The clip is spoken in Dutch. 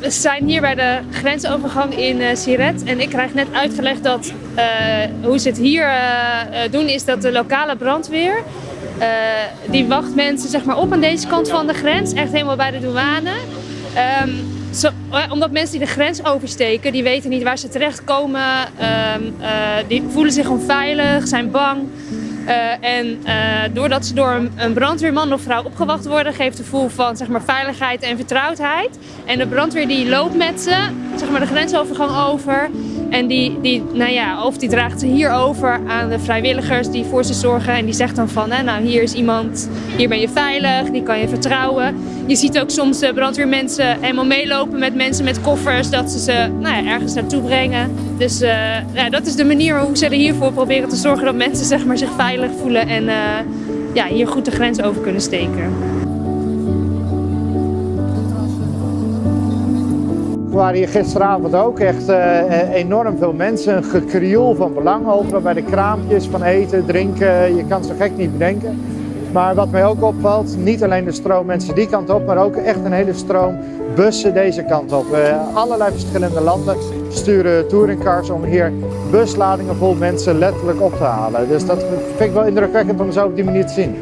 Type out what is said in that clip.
we zijn hier bij de grensovergang in uh, Siret en ik krijg net uitgelegd dat uh, hoe ze het hier uh, doen is dat de lokale brandweer die wacht mensen zeg maar, op aan deze kant van de grens, echt helemaal bij de douane. Um, zo, omdat mensen die de grens oversteken, die weten niet waar ze terechtkomen, um, die voelen zich onveilig, zijn bang. Uh, en uh, doordat ze door een, een, brandweerman of vrouw opgewacht worden, geeft het gevoel van zeg maar, veiligheid en vertrouwdheid. En de brandweer die loopt met ze zeg maar, de grensovergang over. En die, die, nou ja, of die draagt ze hier over aan de vrijwilligers die voor ze zorgen. En die zegt dan van, hè, nou hier is iemand, hier ben je veilig, die kan je vertrouwen. Je ziet ook soms de brandweermensen helemaal meelopen met mensen met koffers, dat ze ze nou ja, ergens naartoe brengen. Dus uh, ja, dat is de manier hoe ze er hiervoor proberen te zorgen dat mensen zeg maar, zich veilig voelen en uh, ja, hier goed de grens over kunnen steken. Er waren hier gisteravond ook echt enorm veel mensen. Een gekrioel van belang overal bij de kraampjes van eten, drinken. Je kan zo gek niet bedenken. Maar wat mij ook opvalt, niet alleen de stroom mensen die kant op, maar ook echt een hele stroom bussen deze kant op. Uh, allerlei verschillende landen sturen touringcars om hier busladingen vol mensen letterlijk op te halen. Dus dat vind ik wel indrukwekkend om zo op die manier te zien.